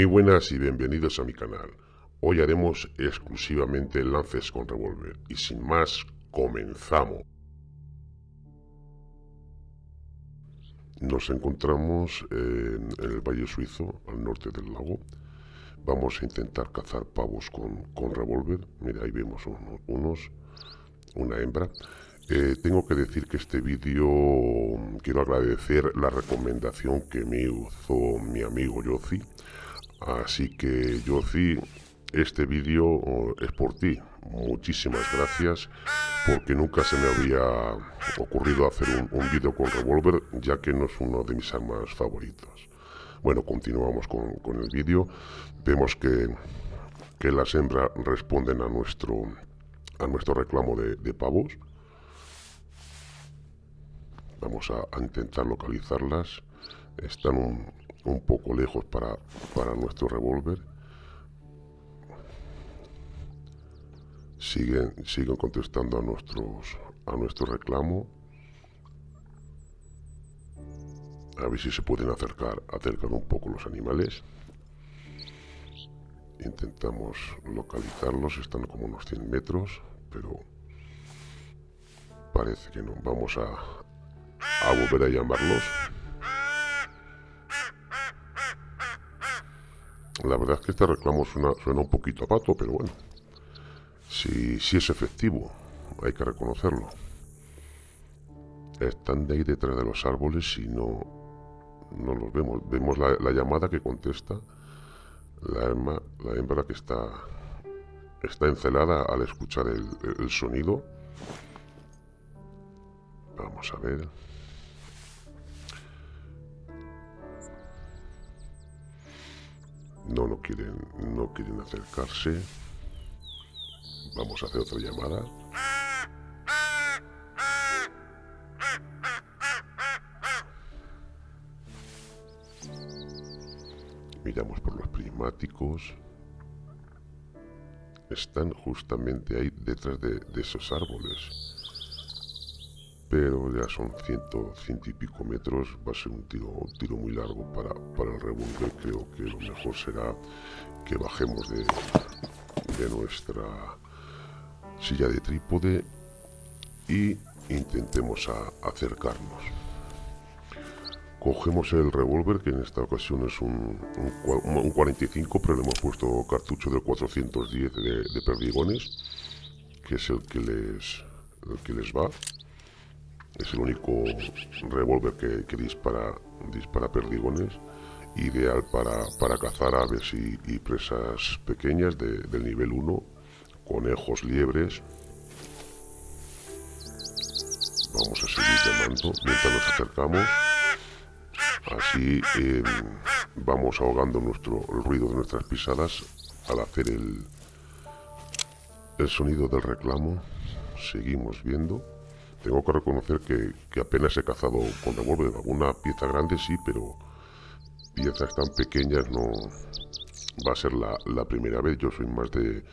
Muy buenas y bienvenidos a mi canal. Hoy haremos exclusivamente lances con revólver y sin más, comenzamos. Nos encontramos en, el Valle Suizo, al norte del lago. Vamos a intentar cazar pavos con, con revólver. Mira, ahí vemos unos, una hembra. Eh, tengo que decir que este vídeo quiero agradecer la recomendación que me hizo mi amigo Yozi. Así que Yozi, este vídeo es por ti. Muchísimas gracias porque nunca se me había ocurrido hacer un, vídeo con revólver ya que no es uno de mis armas favoritas. Bueno, continuamos con, el vídeo. Vemos que, que, las hembras responden a nuestro, a nuestro reclamo de pavos. Vamos a, intentar localizarlas. Están un, poco lejos para, para nuestro revólver. Siguen, siguen contestando a nuestros a nuestro reclamo. A ver si se pueden acercar, acercar un poco los animales. Intentamos localizarlos, están como unos 100 metros, pero parece que no. Vamos a, a volver a llamarlos. La verdad es que este reclamo suena, suena un poquito a pato, pero bueno. Si, si es efectivo, hay que reconocerlo. Están de ahí detrás de los árboles y no, no los vemos. Vemos la, llamada que contesta la, hembra, la hembra que está, está encelada al escuchar el, el sonido. Vamos a ver. No, no quieren, no quieren acercarse. Vamos a hacer otra llamada. Miramos por los prismáticos. Están justamente ahí detrás de esos árboles pero ya son ciento, ciento y pico metros, va a ser un tiro, un tiro muy largo para, para el revólver, creo que lo mejor será que bajemos de, de nuestra silla de trípode y intentemos acercarnos. Cogemos el revólver, que en esta ocasión es un, un, 45, pero le hemos puesto cartucho del 410 de, de perdigones, que es el que les, el que les va. Es el único revólver que, dispara, dispara perdigones, ideal para, cazar aves y, presas pequeñas del nivel 1, conejos, liebres. Vamos a seguir llamando mientras nos acercamos. Así em, vamos ahogando nuestro, el ruido de nuestras pisadas al hacer el, el sonido del reclamo. Seguimos viendo. Tengo que reconocer que, apenas he cazado con revólver. Alguna pieza grande sí, pero piezas tan pequeñas no va a ser la, primera vez. Yo soy más de,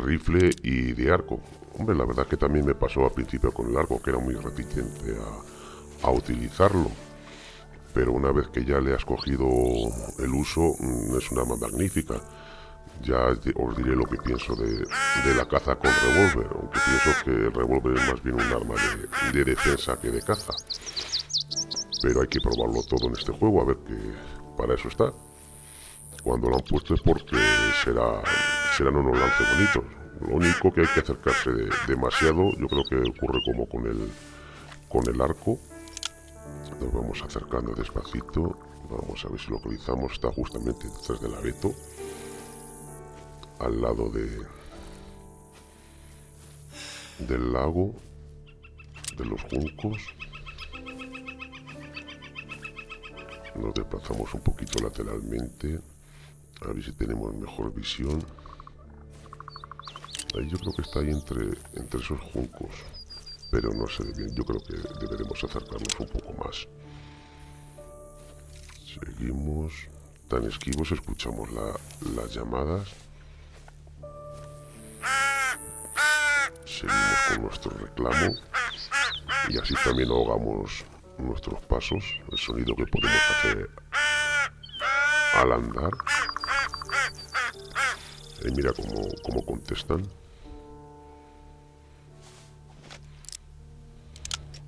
rifle y de arco. Hombre, la verdad que también me pasó al principio con el arco, que era muy reticente a, a utilizarlo. Pero una vez que ya le has cogido el uso, mm, es una arma magnífica ya os diré lo que pienso de, la caza con revólver, aunque pienso que el revólver es más bien un arma de, defensa que de caza. Pero hay que probarlo todo en este juego, a ver que para eso está. Cuando lo han puesto es porque será, serán unos lances bonitos. Lo único que hay que acercarse demasiado, yo creo que ocurre como con el, con el arco. Nos vamos acercando despacito. Vamos a ver si localizamos. Está justamente detrás del abeto al lado de del lago de los juncos. Nos desplazamos un poquito lateralmente a ver si tenemos mejor visión. Ahí yo creo que está ahí entre, entre esos juncos pero no sé bien yo creo que deberemos acercarnos un poco más. Seguimos tan esquivos escuchamos las llamadas seguimos con nuestro reclamo y así también ahogamos nuestros pasos, el sonido que podemos hacer al andar. Y mira cómo, cómo contestan.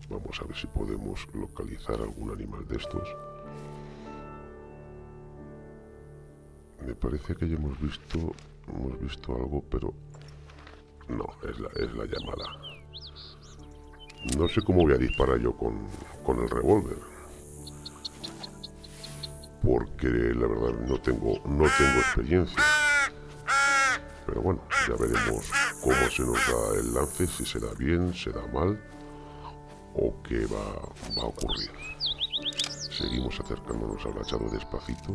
Vamos a ver si podemos localizar algún animal de estos. Me parece que ya hemos visto hemos visto algo, pero no, es la, es la llamada. No sé cómo voy a disparar yo con, con el revólver. Porque la verdad no tengo, no tengo experiencia. Pero bueno, ya veremos cómo se nos da el lance, si se da bien, se da mal o qué va, va a ocurrir. Seguimos acercándonos al hachado despacito.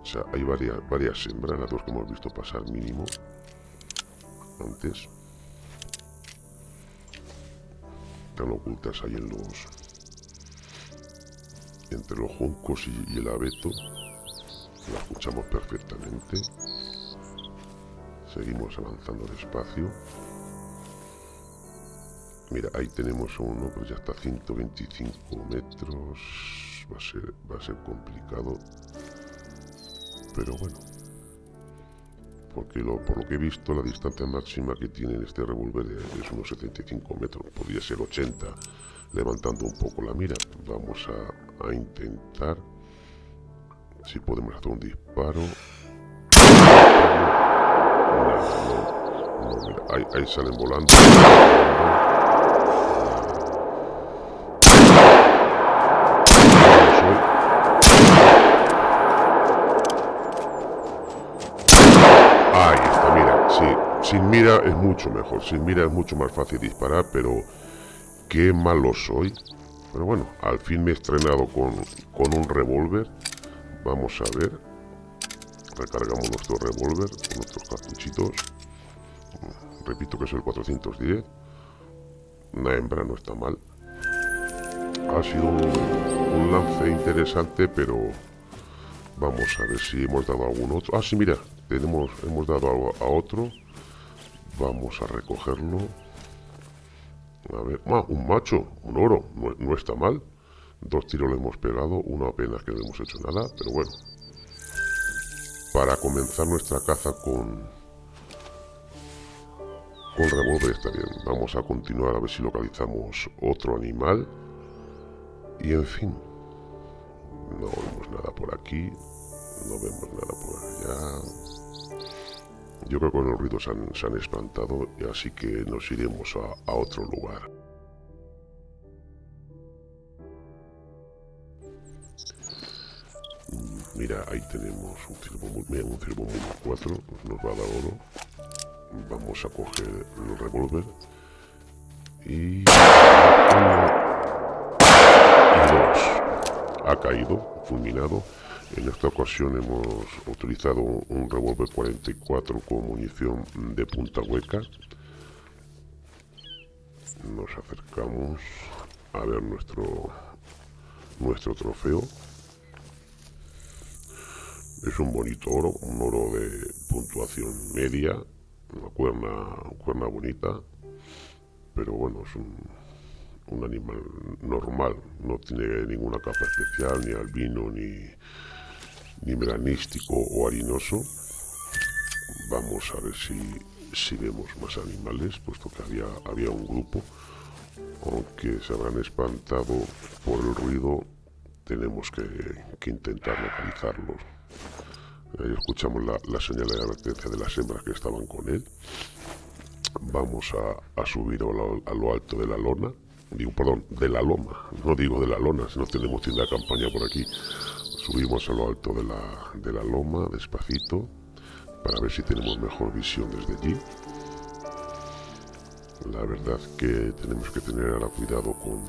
O sea, hay varias, varias hembras, las dos que hemos visto pasar mínimo antes. Están ocultas ahí en los... Entre los juncos y, el abeto. La escuchamos perfectamente. Seguimos avanzando despacio. Mira, ahí tenemos uno, pero ya está a 125 metros. Va a ser, va a ser complicado. Pero bueno. Porque lo, por lo que he visto, la distancia máxima que tiene este revólver es unos 75 metros. Podría ser 80. Levantando un poco la mira. Vamos a, intentar. Si podemos hacer un disparo. ahí, ahí salen volando. Sin mira es mucho mejor, sin mira es mucho más fácil disparar, pero qué malo soy. Pero bueno, al fin me he estrenado con, con un revólver. Vamos a ver. Recargamos nuestro revólver nuestros cartuchitos. Repito que es el 410. Una hembra no está mal. Ha sido un, lance interesante, pero vamos a ver si hemos dado algún otro. Ah, sí, mira, tenemos, hemos dado a otro. Vamos a recogerlo. A ver, ah, un macho, un oro, no, está mal. Dos tiros le hemos pegado, una apenas que no hemos hecho nada, pero bueno. Para comenzar nuestra caza con, con revólver está bien. Vamos a continuar a ver si localizamos otro animal. Y en fin, no vemos nada por aquí, no vemos nada por allá. Yo creo que con el ruido se han, espantado, así que nos iremos a, otro lugar. Mm, mira, ahí tenemos un ciervo, un ciervo 4, nos va a dar oro. Vamos a coger el revólver. Y... y dos. Ha caído, fulminado. En esta ocasión hemos utilizado un revólver 44 con munición de punta hueca. Nos acercamos a ver nuestro, nuestro trofeo. Es un bonito oro, un oro de puntuación media, una cuerna, cuerna bonita, pero bueno, es un, un animal normal, no tiene ninguna capa especial, ni albino, ni, ni melanístico o harinoso. Vamos a ver si, si vemos más animales, puesto que había, había un grupo. Aunque se habrán espantado por el ruido, tenemos que, intentar localizarlos. Ahí escuchamos la, señal de advertencia de las hembras que estaban con él. Vamos a, subir a lo, a lo, alto de la lona. Digo, perdón, de la loma. No digo de la lona, si no tenemos tienda de campaña por aquí. Subimos a lo alto de la, de la loma, despacito, para ver si tenemos mejor visión desde allí. La verdad que tenemos que tener ahora cuidado con,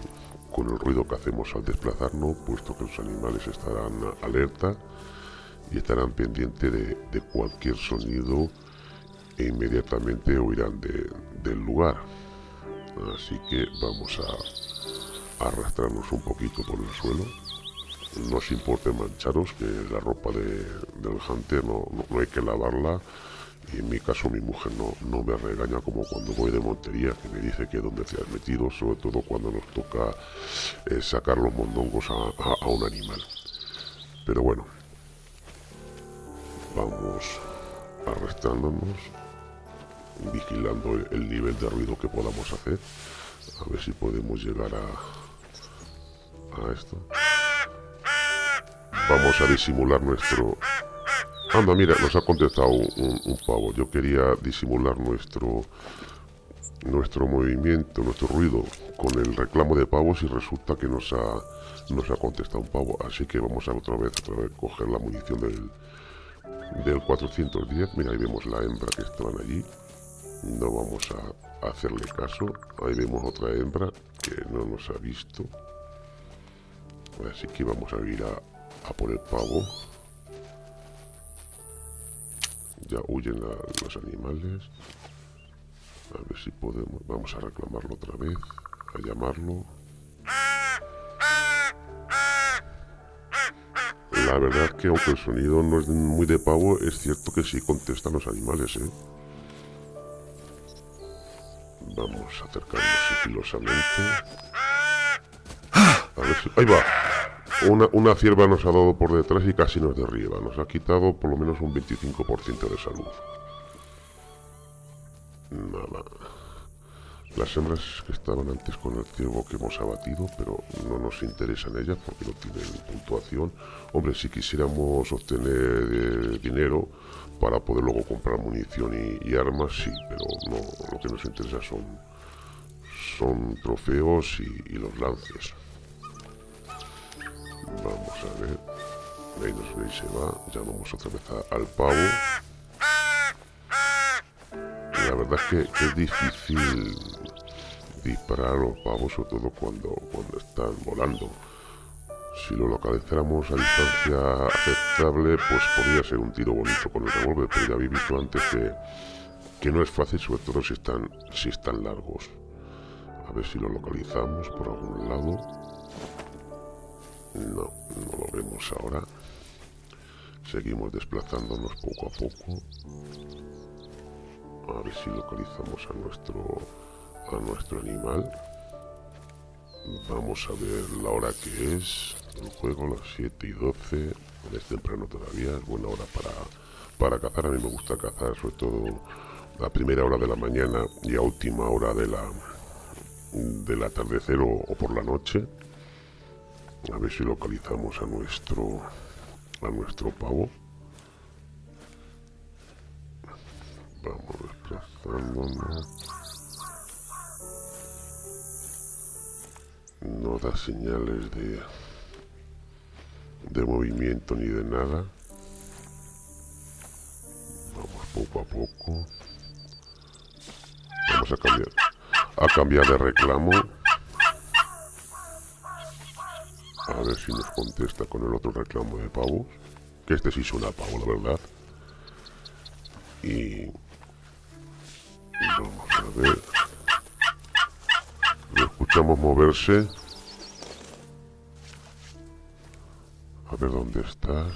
con el ruido que hacemos al desplazarnos, puesto que los animales estarán alerta y estarán pendientes de, cualquier sonido e inmediatamente huirán de, del lugar. Así que vamos a arrastrarnos un poquito por el suelo no os importe mancharos, que la ropa de, del hunter no, no, hay que lavarla. Y en mi caso mi mujer no, no me regaña como cuando voy de montería, que me dice que dónde te has metido, sobre todo cuando nos toca eh, sacar los mondongos a, un animal. Pero bueno, vamos, arrastrándonos, vigilando el, nivel de ruido que podamos hacer. A ver si podemos llegar a, a esto. Vamos a disimular nuestro... Anda, mira, nos ha contestado un, pavo. Yo quería disimular nuestro nuestro movimiento, nuestro ruido con el reclamo de pavos y resulta que nos ha, nos ha contestado un pavo. Así que vamos a otra vez, otra vez coger la munición del, del 410. Mira, ahí vemos la hembra que estaban allí. No vamos a hacerle caso. Ahí vemos otra hembra que no nos ha visto. Así que vamos a ir a, por el pavo. Ya huyen los animales. A ver si podemos. Vamos a reclamarlo otra vez. A llamarlo. La verdad que aunque el sonido no es muy de pavo, es cierto que sí contestan los animales, ¿eh? Vamos a. A ver si... ¡Ahí va! Una, una cierva nos ha dado por detrás y casi nos derriba. Nos ha quitado por lo menos un 25% de salud. Nada. Las hembras que estaban antes con el ciervo que hemos abatido, pero no nos interesan ellas porque no tienen puntuación. Hombre, si quisiéramos obtener eh, dinero para poder luego comprar munición y, armas, sí, pero no, lo que nos interesa son, son trofeos y, y los lances. Vamos a ver. Ahí nos ve y se va. Ya vamos otra vez al pavo la verdad es que, es difícil disparar a los pavos, sobre todo cuando, cuando están volando. Si lo localizáramos a distancia aceptable, pues podría ser un tiro bonito con el revólver, pero ya habéis visto antes que, que no es fácil, sobre todo si están, si están largos. A ver si lo localizamos por algún lado. No, no lo vemos ahora. Seguimos desplazándonos poco a poco. A ver si localizamos a nuestro a nuestro animal. Vamos a ver la hora que es. El juego las 7 y 12 es temprano todavía es buena hora para para cazar. A mí me gusta cazar sobre todo a primera hora de la mañana y a última hora de la del atardecer o, o por la noche a ver si localizamos a nuestro a nuestro pavo. Vamos desplazándonos. No da señales de de movimiento ni de nada. Vamos poco a poco. Vamos a cambiar a cambiar de reclamo a ver si nos contesta con el otro reclamo de pavos que este sí suena a pavo la verdad y Vamos a ver. Lo escuchamos moverse. A ver dónde estás.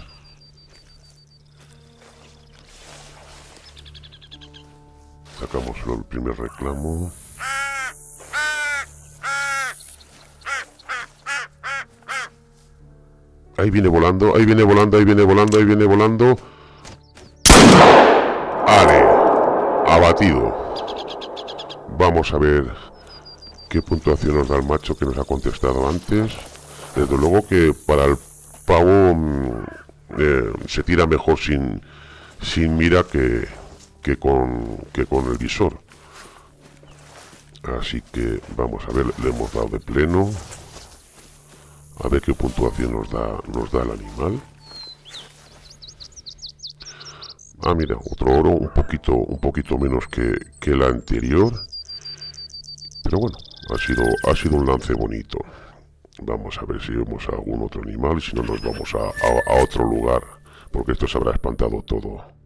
Sacamos el primer reclamo. Ahí viene volando, ahí viene volando, ahí viene volando, ahí viene volando. ¡Ale! Abatido. Vamos a ver qué puntuación nos da el macho que nos ha contestado antes. Desde luego que para el pavo mm, eh, se tira mejor sin, sin mira que, que, con, que con el visor. Así que vamos a ver, le hemos dado de pleno. A ver qué puntuación nos da, nos da el animal. Ah, mira, otro oro un poquito, un poquito menos que, que el anterior. Pero bueno, ha sido, ha sido un lance bonito. Vamos a ver si vemos a algún otro animal y si no nos vamos a, a, otro lugar. Porque esto se habrá espantado todo.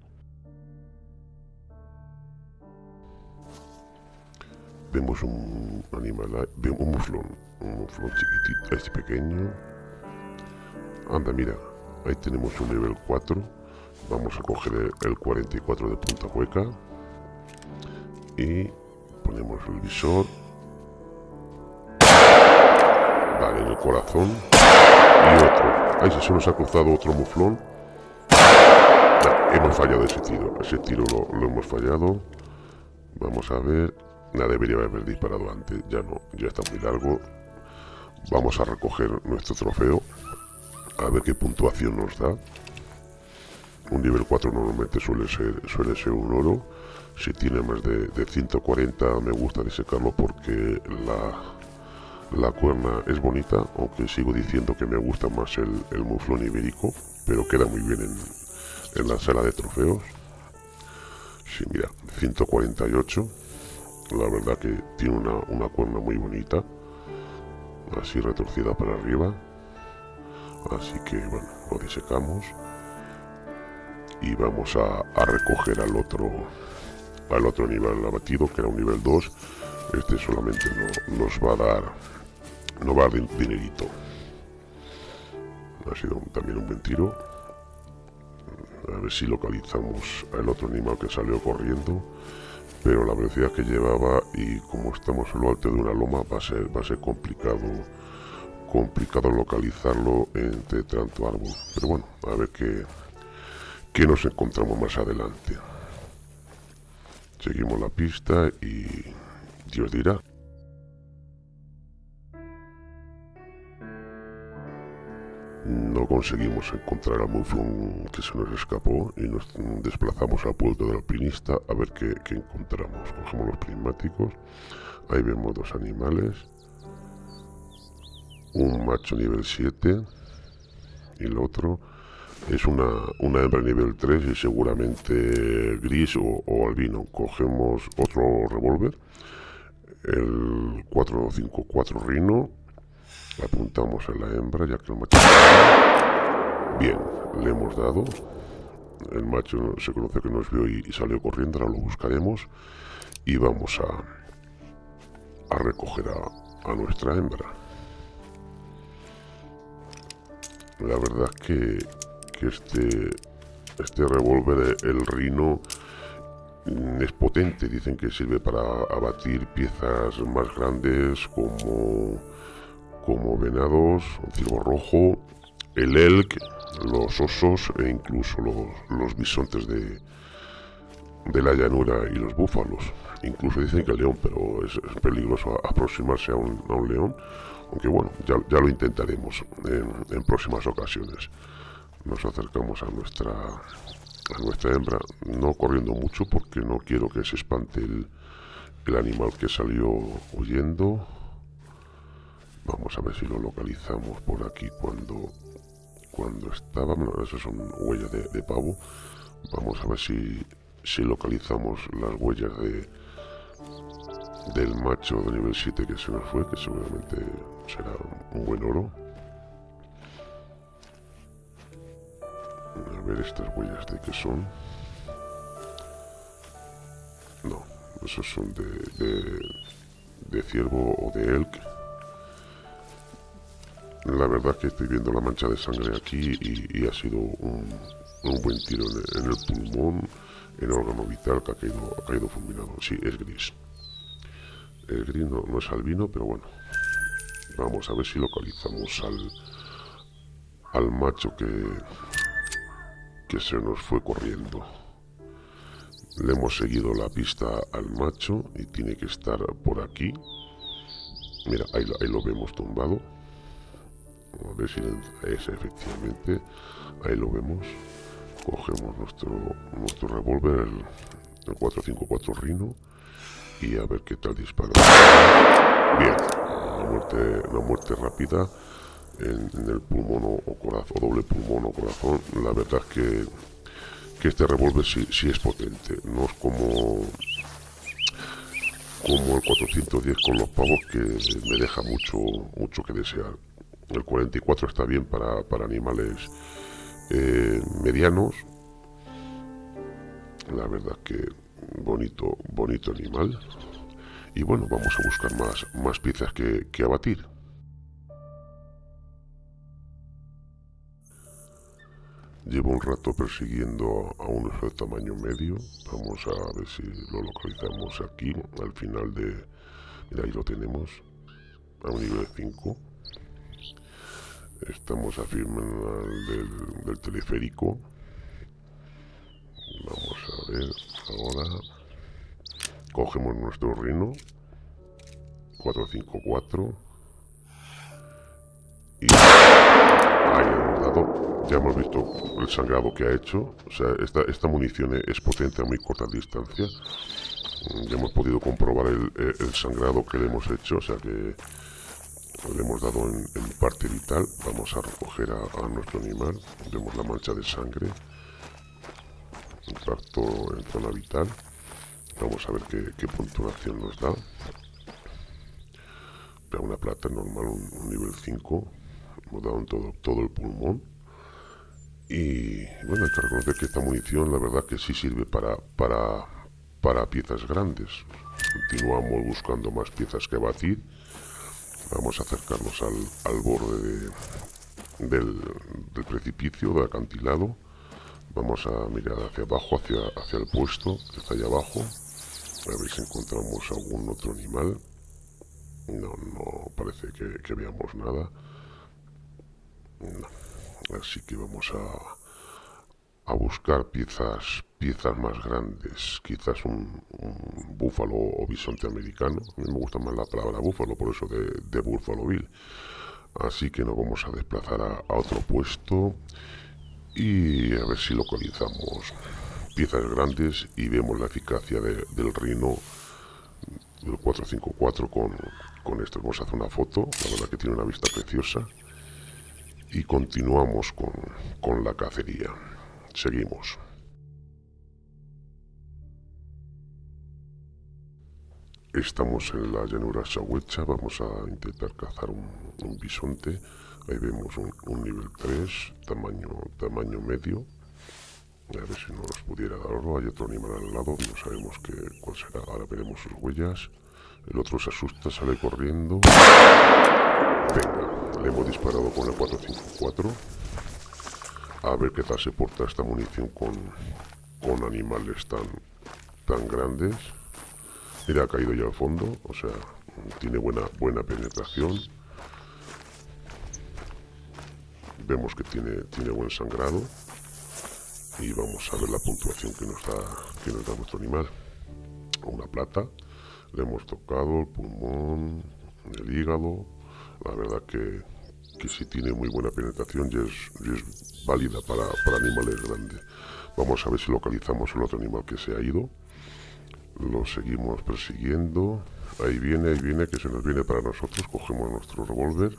Vemos un animal, un muflón, un muflón chiquitito, este pequeño. Anda, mira, ahí tenemos un nivel 4. Vamos a coger el, el 44 de punta hueca. Y ponemos el visor en el corazón. Y otro. Ahí se nos ha cruzado otro muflón. hemos fallado ese tiro. Ese tiro lo hemos fallado. Vamos a ver. La debería haber disparado antes. Ya no, ya está muy largo. Vamos a recoger nuestro trofeo. A ver qué puntuación nos da. Un nivel 4 normalmente suele ser, suele ser un oro. Si tiene más de, 140 me gusta disecarlo porque la, la cuerna es bonita, aunque sigo diciendo que me gusta más el, el muflón ibérico, pero queda muy bien en, en la sala de trofeos. Sí, mira, 148 la verdad que tiene una, una cuerna muy bonita así retorcida para arriba. Así que bueno lo disecamos y vamos a, recoger al otro al otro nivel abatido que era un nivel 2 este solamente nos va a dar no va a dar dinerito. Ha sido también un buen tiro. A ver si localizamos al otro animal que salió corriendo pero la velocidad que llevaba y como estamos en lo alto de una loma va a ser, va a ser complicado complicado localizarlo entre tanto árbol. Pero bueno a ver qué, qué nos encontramos más adelante. Seguimos la pista y Dios dirá no conseguimos encontrar a Muflon que se nos escapó y nos desplazamos al puerto del alpinista a ver qué, encontramos. Cogemos los prismáticos, ahí vemos dos animales, un macho nivel 7 y el otro es una, una hembra nivel 3 y seguramente gris o, albino. Cogemos otro revólver, el 454 Rino Apuntamos a la hembra ya que el macho... Bien, le hemos dado. El macho se conoce que nos vio y, salió corriendo, ahora lo buscaremos. Y vamos a, a recoger a, nuestra hembra. La verdad que, que este, este revólver, el Rino, es potente. Dicen que sirve para abatir piezas más grandes como como venados, un ciervo rojo, el elk, los osos e incluso los, bisontes de, de la llanura y los búfalos. Incluso dicen que el león, pero es, peligroso aproximarse a un, a un, león. Aunque bueno, ya, ya lo intentaremos en, próximas ocasiones. Nos acercamos a nuestra, a nuestra hembra, no corriendo mucho porque no quiero que se espante el, el animal que salió huyendo. Vamos a ver si lo localizamos por aquí cuando, cuando estaba. Bueno, esas son huellas de, pavo. Vamos a ver si, si localizamos las huellas de del macho de nivel 7 que se nos fue, que seguramente será un buen oro. A ver estas huellas de qué son. No, esos son de, de, de ciervo o de elk. La verdad que estoy viendo la mancha de sangre aquí y, ha sido un, buen tiro en el, pulmón, en el órgano vital que ha caído, ha caído fulminado. Sí, es gris. El gris no, es albino, pero bueno. Vamos a ver si localizamos al, al macho que, que se nos fue corriendo. Le hemos seguido la pista al macho y tiene que estar por aquí. Mira, ahí lo vemos tumbado si es efectivamente. Ahí lo vemos. Cogemos nuestro nuestro revólver el, 454 Rino y a ver qué tal dispara. Bien una muerte una muerte rápida en, el pulmón o, corazón o doble pulmón o corazón. La verdad es que que este revólver sí, sí es potente. No es como como el 410 con los pavos que me deja mucho mucho que desear el 44 está bien para, animales eh, medianos. La verdad que bonito, bonito animal. Y bueno, vamos a buscar más, más piezas que, que abatir. Llevo un rato persiguiendo a uno de tamaño medio. Vamos a ver si lo localizamos aquí, al final de... Mira, ahí lo tenemos, a un nivel 5. Estamos a firme del, teleférico. Vamos a ver, ahora. Cogemos nuestro rino 454 y ahí hemos ya hemos visto el sangrado que ha hecho, o sea, esta, esta munición es potente a muy corta distancia, ya hemos podido comprobar el, el sangrado que le hemos hecho, o sea que le hemos dado en, parte vital. Vamos a recoger a, nuestro animal. Vemos la mancha de sangre. Impacto en zona vital. Vamos a ver qué, puntuación nos da. Una plata normal un, nivel 5 hemos dado en todo, todo el pulmón. Y bueno hay que reconocer que esta munición la verdad que sí sirve para para para piezas grandes. Continuamos buscando más piezas que batir Vamos a acercarnos al, borde del, precipicio, del acantilado. Vamos a mirar hacia abajo, hacia, hacia el puesto que está ahí abajo. A ver si encontramos algún otro animal. No, no parece que, veamos nada. Así que vamos a, a buscar piezas piezas más grandes, quizás un, búfalo o bisonte americano. A mí me gusta más la palabra búfalo, por eso de, de Buffalo Bill. Así que nos vamos a desplazar a, otro puesto y a ver si localizamos piezas grandes y vemos la eficacia del rino del 454 con, con esto. Vamos a hacer una foto, la verdad que tiene una vista preciosa. Y continuamos con, con la cacería. Seguimos. Estamos en la llanura Sahuecha, vamos a intentar cazar un, bisonte. Ahí vemos un, nivel 3, tamaño, tamaño medio. A ver si nos pudiera dar oro. Hay otro animal al lado, no sabemos qué, cuál será. Ahora veremos sus huellas. El otro se asusta, sale corriendo. Venga, le hemos disparado con el 454. A ver qué tal se porta esta munición con, con animales tan, tan grandes. Mira, ha caído ya al fondo, o sea, tiene buena, buena penetración. Vemos que tiene, tiene buen sangrado. Y vamos a ver la puntuación que nos da, que nos da nuestro animal. Una plata. Le hemos tocado el pulmón, el hígado. La verdad que, que sí tiene muy buena penetración y es, válida para, para animales grandes. Vamos a ver si localizamos el otro animal que se ha ido. Lo seguimos persiguiendo. Ahí viene, ahí viene, que se nos viene para nosotros. Cogemos nuestro revólver.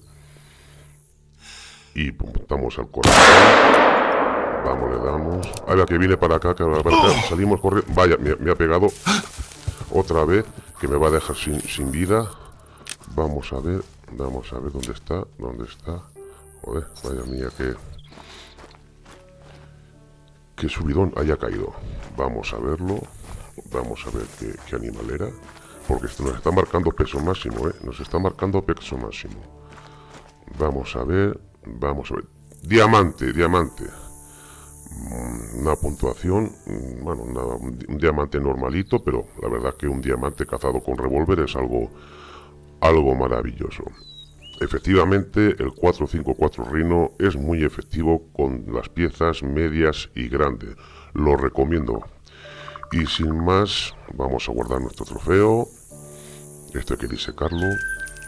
Y puntamos al corazón. Vamos, le damos. Ahí va, que viene para acá, Salimos corriendo. Vaya, me, ha pegado otra vez, que me va a dejar sin, sin vida. Vamos a ver, vamos a ver dónde está, dónde está. Joder, vaya mía, que... Que subidón haya caído. Vamos a verlo. Vamos a ver qué, animal era. Porque esto nos está marcando peso máximo, ¿eh? Nos está marcando peso máximo. Vamos a ver, vamos a ver. Diamante, diamante. Mm, una puntuación, mm, bueno, un diamante normalito, pero la verdad que un diamante cazado con revólver es algo, algo maravilloso. Efectivamente, el 454 Rhino es muy efectivo con las piezas medias y grandes. Lo recomiendo. Y sin más, vamos a guardar nuestro trofeo. Esto hay que disecarlo.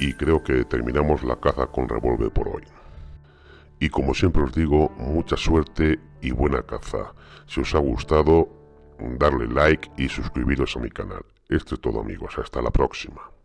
Y creo que terminamos la caza con revólver por hoy. Y como siempre os digo, mucha suerte y buena caza. Si os ha gustado, darle like y suscribiros a mi canal. Esto es todo amigos, hasta la próxima.